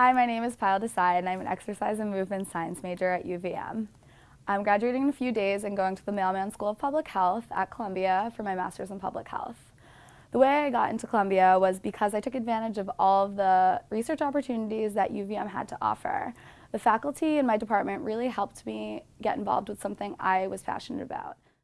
Hi, my name is Payal Desai and I'm an exercise and movement science major at UVM. I'm graduating in a few days and going to the Mailman School of Public Health at Columbia for my master's in public health. The way I got into Columbia was because I took advantage of all of the research opportunities that UVM had to offer. The faculty in my department really helped me get involved with something I was passionate about.